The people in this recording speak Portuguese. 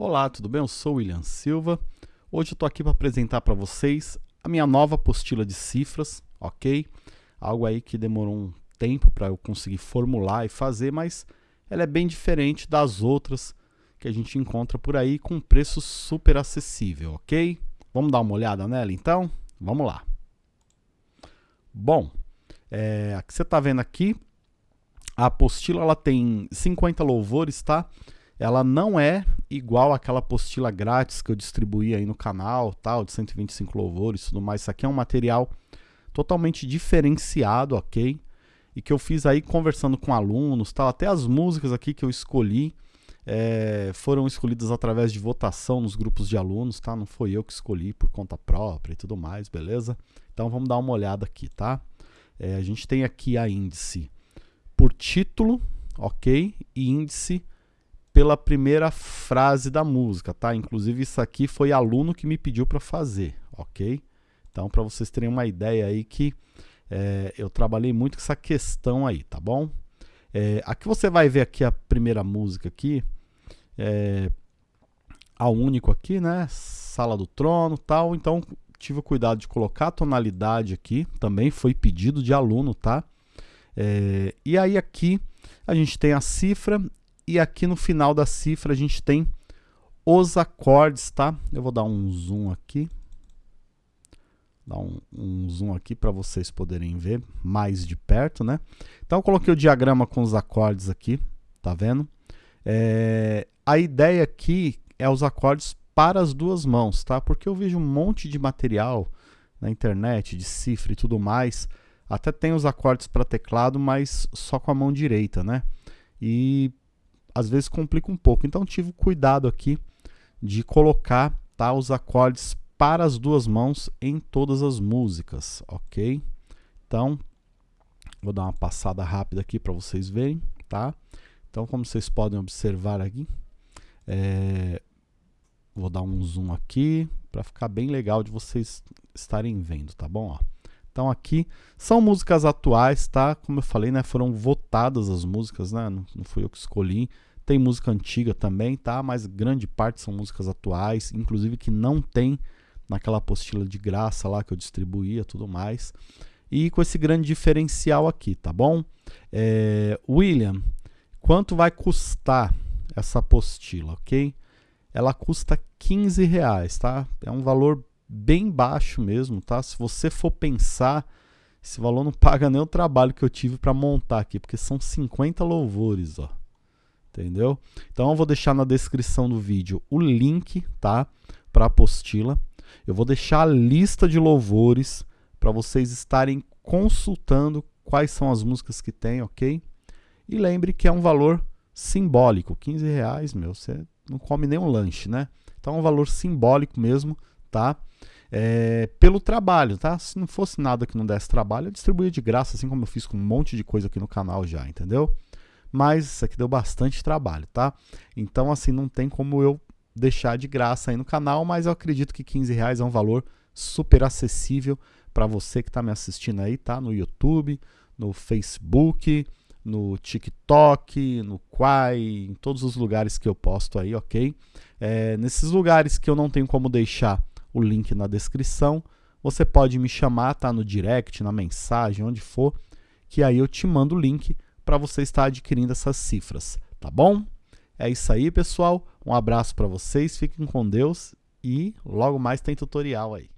Olá, tudo bem? Eu sou William Silva. Hoje eu estou aqui para apresentar para vocês a minha nova apostila de cifras, ok? Algo aí que demorou um tempo para eu conseguir formular e fazer, mas ela é bem diferente das outras que a gente encontra por aí com preço super acessível, ok? Vamos dar uma olhada nela então? Vamos lá. Bom, é, a que você está vendo aqui, a apostila ela tem 50 louvores, tá? Ela não é igual àquela apostila grátis que eu distribuí aí no canal, tal, de 125 louvores e tudo mais. Isso aqui é um material totalmente diferenciado, ok? E que eu fiz aí conversando com alunos, tal. Até as músicas aqui que eu escolhi é, foram escolhidas através de votação nos grupos de alunos, tá? Não foi eu que escolhi por conta própria e tudo mais, beleza? Então vamos dar uma olhada aqui, tá? É, a gente tem aqui a índice por título, ok? E índice pela primeira frase da música, tá? Inclusive isso aqui foi aluno que me pediu para fazer, ok? Então, para vocês terem uma ideia aí que é, eu trabalhei muito com essa questão aí, tá bom? É, aqui você vai ver aqui a primeira música aqui, é, a único aqui, né? Sala do Trono, tal. Então, tive o cuidado de colocar a tonalidade aqui, também foi pedido de aluno, tá? É, e aí aqui a gente tem a cifra e aqui no final da cifra a gente tem os acordes, tá? Eu vou dar um zoom aqui. Dar um, um zoom aqui para vocês poderem ver mais de perto, né? Então eu coloquei o diagrama com os acordes aqui, tá vendo? É, a ideia aqui é os acordes para as duas mãos, tá? Porque eu vejo um monte de material na internet, de cifra e tudo mais. Até tem os acordes para teclado, mas só com a mão direita, né? E às vezes complica um pouco. Então tive cuidado aqui de colocar tá, os acordes para as duas mãos em todas as músicas, ok? Então, vou dar uma passada rápida aqui para vocês verem, tá? Então, como vocês podem observar aqui, é, vou dar um zoom aqui para ficar bem legal de vocês estarem vendo, tá bom? Ó. Então aqui são músicas atuais, tá? Como eu falei, né? Foram votadas as músicas, né? Não, não fui eu que escolhi. Tem música antiga também, tá? Mas grande parte são músicas atuais, inclusive que não tem naquela apostila de graça lá que eu distribuía tudo mais. E com esse grande diferencial aqui, tá bom? É, William, quanto vai custar essa apostila, ok? Ela custa 15 reais, tá? É um valor bem baixo mesmo, tá? Se você for pensar, esse valor não paga nem o trabalho que eu tive para montar aqui, porque são 50 louvores, ó entendeu? Então eu vou deixar na descrição do vídeo o link, tá? Para apostila. Eu vou deixar a lista de louvores para vocês estarem consultando quais são as músicas que tem, ok? E lembre que é um valor simbólico, 15 reais, meu, você não come nem um lanche, né? Então é um valor simbólico mesmo, tá? É, pelo trabalho, tá? Se não fosse nada que não desse trabalho, eu distribuía de graça, assim como eu fiz com um monte de coisa aqui no canal já, entendeu? mas isso aqui deu bastante trabalho, tá? Então, assim, não tem como eu deixar de graça aí no canal, mas eu acredito que 15 reais é um valor super acessível para você que está me assistindo aí, tá? No YouTube, no Facebook, no TikTok, no Quai, em todos os lugares que eu posto aí, ok? É, nesses lugares que eu não tenho como deixar o link na descrição, você pode me chamar, tá? No direct, na mensagem, onde for, que aí eu te mando o link para você estar adquirindo essas cifras, tá bom? É isso aí, pessoal. Um abraço para vocês, fiquem com Deus e logo mais tem tutorial aí.